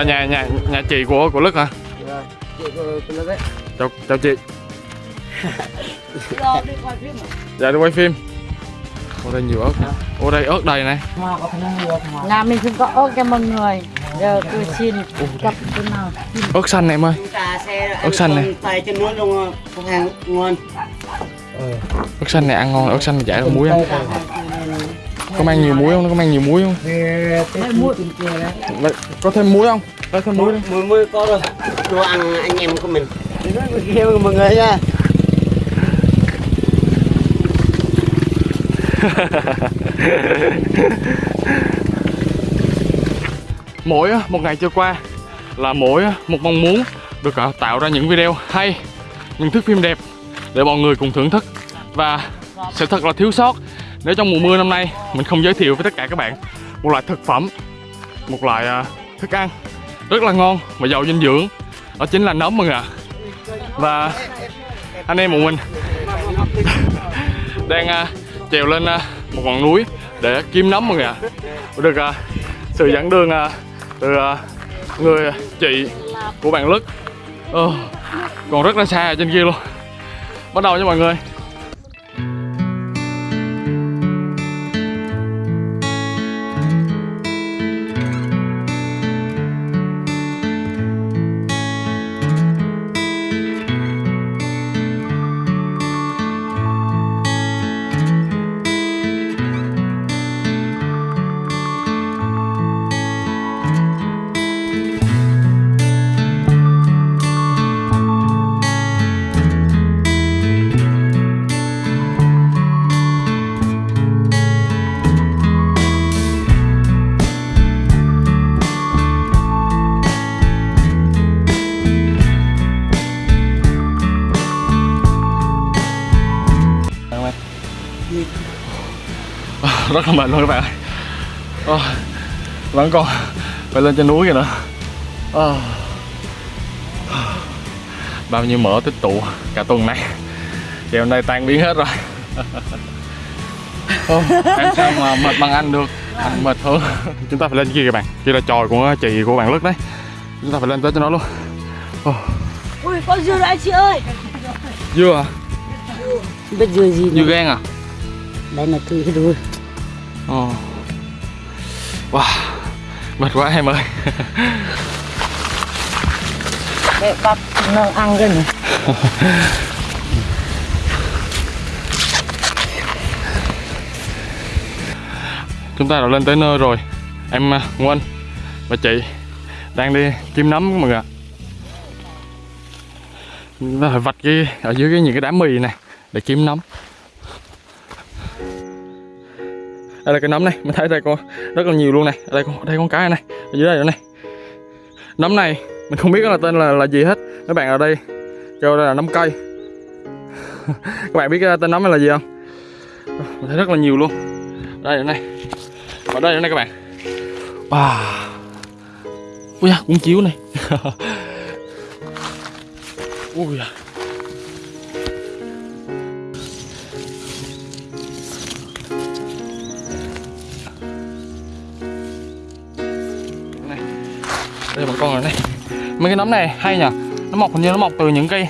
là nhà nhà nhà chị của của Lức hả? Rồi, chị của của lớp ấy. Chào chào chị. Rồi đi coi phim à? Dạ đi quay phim. Ở đây nhiều ớt. Ở đây ớt đầy này. Nhà mình không có ớt cho mọi người Giờ tôi xin cặp cái nào Ớt xanh này em ơi. Ớt xanh này. Tay trên nước luôn, hàng ngon. Ớt xanh này ăn ngon, ớt xanh chả muối không? Có mang nhiều muối không? Nó có mang nhiều muối không? Vậy, Có thêm muối không? Có thêm muối đi. Mười mươi có rồi. Đồ ăn anh em của mình. Kia mọi người nha. mỗi một ngày trôi qua là mỗi một mong muốn được à, tạo ra những video hay những thước phim đẹp để mọi người cùng thưởng thức và sẽ thật là thiếu sót nếu trong mùa mưa năm nay mình không giới thiệu với tất cả các bạn một loại thực phẩm một loại à, thức ăn rất là ngon và giàu dinh dưỡng. Đó chính là nấm mọi người ạ. Và anh em của mình đang uh, trèo lên uh, một ngọn núi để kiếm nấm mọi người ạ. Được uh, sự dẫn đường uh, từ uh, người chị của bạn Lức. Uh, còn rất là xa ở trên kia luôn. Bắt đầu nha mọi người. Rất là mệt luôn các bạn ơi. Ờ, vẫn còn phải lên trên núi kìa nữa. Ờ. bao nhiêu mỡ tích tụ cả tuần này. Thì hôm nay tan biến hết rồi. Ờ, em sao mà mệt bằng anh được. Anh mệt hơn. Chúng ta phải lên kia các bạn. Kia là tròi của chị của bạn lứt đấy. Chúng ta phải lên tới cho nó luôn. Ờ, Ui có dưa đấy chị ơi. Dưa à biết dưa gì dưa gan à? Đây là thứ cái đuôi. Ồ. Wow, mệt quá em ơi. Để bắp nó ăn cái này. Chúng ta đã lên tới nơi rồi. Em à, Nguyen và chị đang đi kiếm nấm mọi người ạ. Chúng ta phải vạch cái ở dưới cái những cái đám mì này để kiếm nấm đây là cái nấm này, mình thấy đây có rất là nhiều luôn này. Ở đây có đây con cái này ở dưới đây nữa này. Nấm này, mình không biết là tên là là gì hết. Các bạn ở đây kêu đây là nấm cây. Các bạn biết tên nấm này là gì không? Mình thấy rất là nhiều luôn. Đây này. Ở đây này các bạn. Wow. Ui da cũng chiếu này. Ui da. Đây bọn con rồi này. Mấy cái nấm này hay nhỉ? Nó mọc hình như nó mọc từ những cây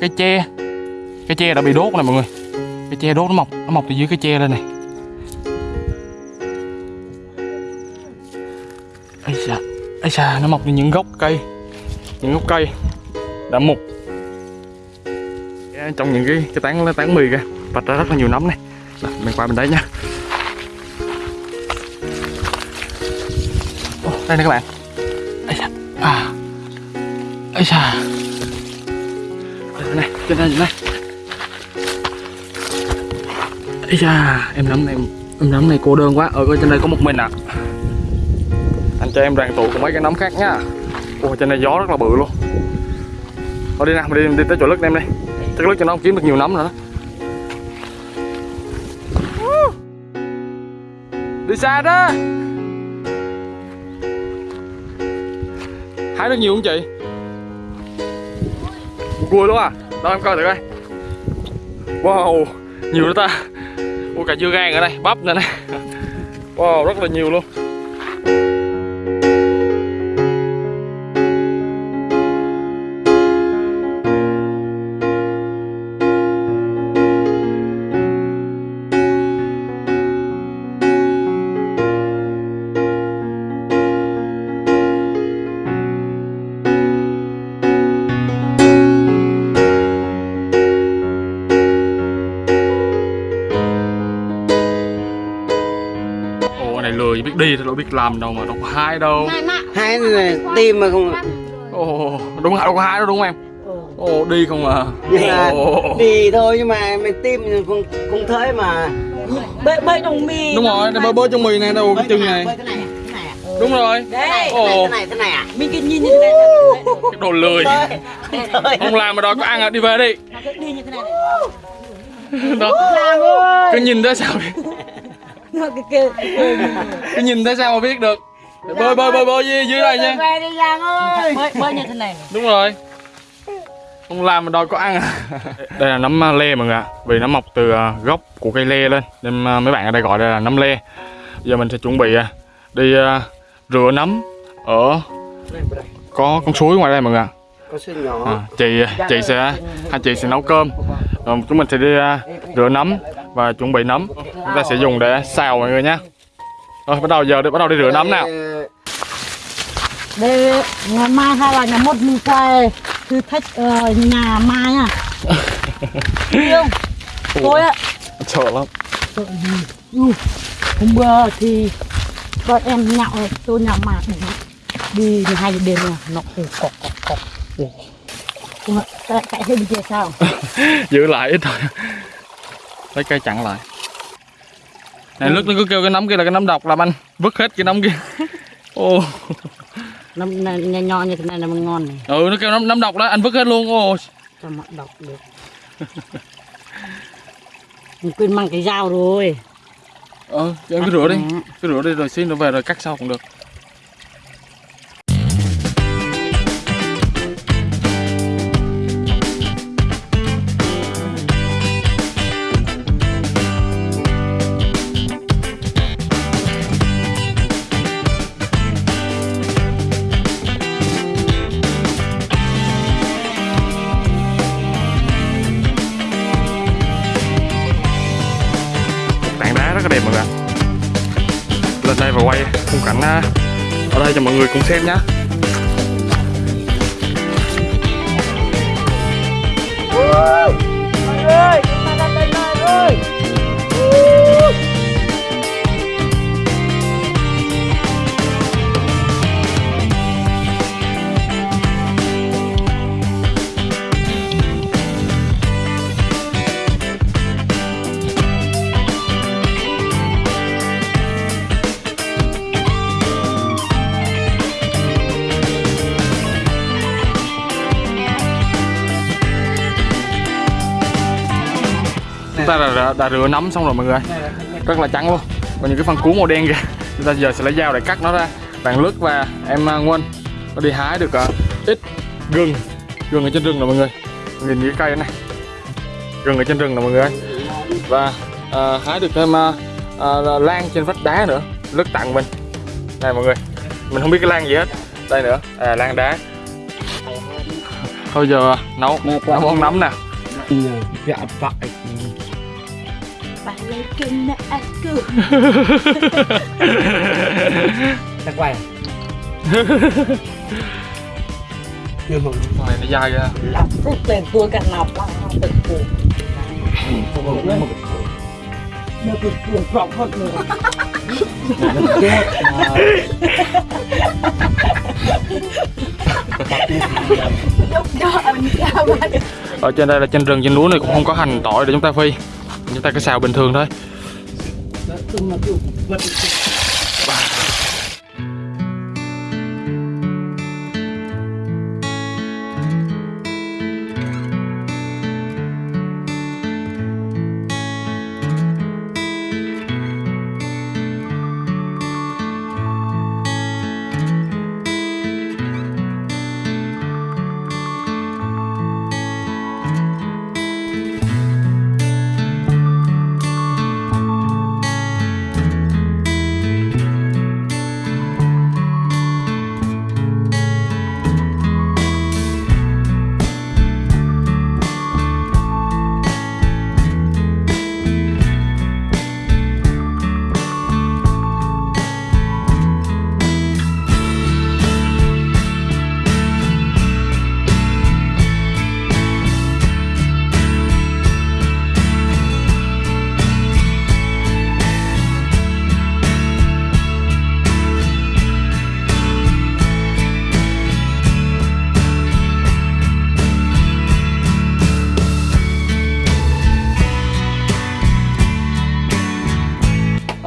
cây tre cây tre đã bị đốt này mọi người. Cây tre đốt nó mọc nó mọc từ dưới cây tre lên này. Ấy xa ấy xa nó mọc từ những gốc cây những gốc cây đã mục. Trong những cái cái tán tán mì kìa bật ra rất là nhiều nấm này. Đó, mình qua bên đấy nha đây nè các bạn ấy xa này trên đây này. Đây ấy xa em nấm này em nấm này cô đơn quá. Ở trên đây có một mình à anh cho em đoàn tụ cùng mấy cái nấm khác nhá. Ôi trên đây gió rất là bự luôn. Thôi đi nào mình đi, đi tới chỗ lứt em đi. Chắc lứt cho nó không kiếm được nhiều nấm nữa. Đó đi xa đó. Hái được nhiều không chị? Cua luôn à đâu em coi thử coi. Wow, nhiều đó ta. Ui cả dưa gan ở đây, bắp nữa này. Wow, rất là nhiều luôn. Đâu biết làm đâu mà đâu có hái đâu. Hai này tim mà không ồ đúng đâu có hái đâu đúng không em? Ồ đi không à? Ồ. đi thôi nhưng mà mình tim không không thấy mà. Bơi bơi trong mì đúng rồi đây bơi bơi trong mì này đâu cái chân này. Bơi cái này cái này à? đúng rồi. Đấy Ồ. cái này cái này à? Mình cứ nhìn như thế này cái đồ lười. Không làm mà đòi có ăn à đi về đi. Đi như thế này đó. Làm ơi. Cứ nhìn thấy sao biết nó cứ kêu. Cứ nhìn thấy sao mà biết được? Bơi bơi bơi bơi dưới, dưới đây nha. Về đi Giang ơi bơi bơi như thế này đúng rồi. Không làm mà đòi có ăn à? Đây là nấm à, lê mọi người ạ. Vì nó mọc từ à, gốc của cây lê lên. Nên à, mấy bạn ở đây gọi đây là nấm lê. Giờ mình sẽ chuẩn bị đi rửa nấm ở có con suối ngoài đây mọi người ạ. Có suy nhỏ. À, chị chị sẽ hai chị sẽ nấu cơm. Rồi chúng mình sẽ đi rửa nấm và chuẩn bị nấm. Chúng ta sẽ dùng để xào mọi người nhé. Rồi bắt đầu giờ đi bắt đầu đi rửa nấm nào. Đây ngày mai hay là ngày mốt mình quay thử thách ờ, nhà mai à không? Tôi á. Sợ lắm. Ừ, hôm bữa thì bọn em nhậu tôi nhậu mà đi hai đêm rồi nó ù cọc cọc cọc. Tại hình kia sao? Giữ lại ít thôi lấy cây chặn lại. Này lúc nó cứ kêu cái nấm kia là cái nấm độc làm anh. Vứt hết cái nấm kia. Ô. Nó nó- nhỏ nhỏ như thế này là มัน ngon này. Ừ nó kêu nấm nấm độc đó anh vứt hết luôn. Ô. Cho mặn độc được. Mình quên mang cái dao rồi. Ờ cho em cứ rửa đi. Cứ rửa đi rồi xin nó về rồi cắt sau cũng được quay khung cảnh à, ở đây cho mọi người cùng xem nhé chúng ta đã, đã, đã rửa nấm xong rồi mọi người. Rất là trắng luôn. Còn những cái phần cuốn màu đen kìa. Chúng ta giờ sẽ lấy dao để cắt nó ra. Bạn lướt và em à, Nguyên nó đi hái được à, ít gừng. Gừng ở trên rừng rồi mọi người. Nhìn cái cây này. Gừng ở trên rừng rồi mọi người. Và à, hái được thêm à, à, lan trên vách đá nữa. Lướt tặng mình. Này mọi người. Mình không biết cái lan gì hết. Đây nữa. À, lan đá. Thôi giờ à, nấu nấu món nấm nè. dạ, dạ phải anh cứ ta quay nhưng mà Con này nó dai ra. Lọc rút tiền tôi cả lọc. Lọc tiền tôi được được cuồng rộng hơn nữa ở trên đây là trên rừng trên núi này cũng không có hành tỏi để chúng ta phi chúng ta cứ xào bình thường thôi.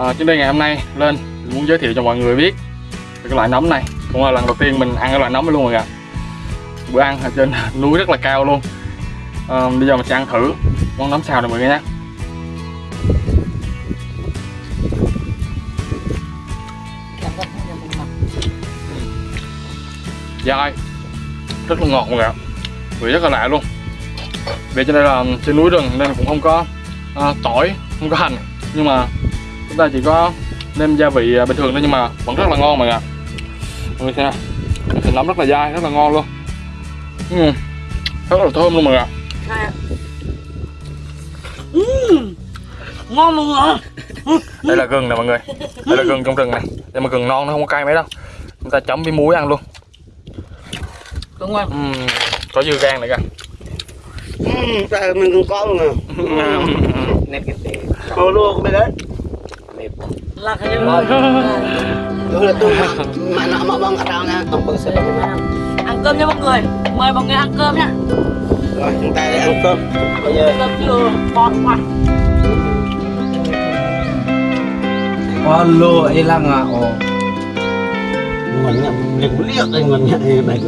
Ờ, à, đây ngày hôm nay lên muốn giới thiệu cho mọi người biết về cái loại nấm này. Cũng là lần đầu tiên mình ăn cái loại nấm này luôn mọi người ạ. Bữa ăn ở trên núi rất là cao luôn. À, bây giờ mình sẽ ăn thử món nấm xào này mọi người nhé. Dai rất là ngọt mọi người ạ. Vị rất là lạ luôn. Vì trên đây là trên núi rừng nên cũng không có à, tỏi không có hành. Nhưng mà chúng ta chỉ có nêm gia vị à, bình thường thôi nhưng mà vẫn rất là ngon mọi người ạ. Mọi người xem thịt nấm rất là dai rất là ngon luôn. Ừ. rất là thơm luôn mọi người ạ. Ngon luôn hả? Đây là gừng nè mọi người. Đây là gừng trong rừng này. Đây mà gừng non nó không có cay mấy đâu. Chúng ta chấm với muối ăn luôn. Đúng không Ừm, có dưa gan nữa kìa. Ừ, trời mình còn có luôn à. Nếp cái tệ. Ô của mày đấy. Là cái gì Tôi là tôi mà nó mà bông ở đâu nha, tổng bự sẽ ăn cơm nha mọi người. Mời mọi người ăn cơm nhá Rồi chúng ta đi ăn cơm. Bây giờ cơm chưa? Ngon quá. Alo, ilang nga oh. ngon nhẹ, liền liếc đây ngon nhẹ này này.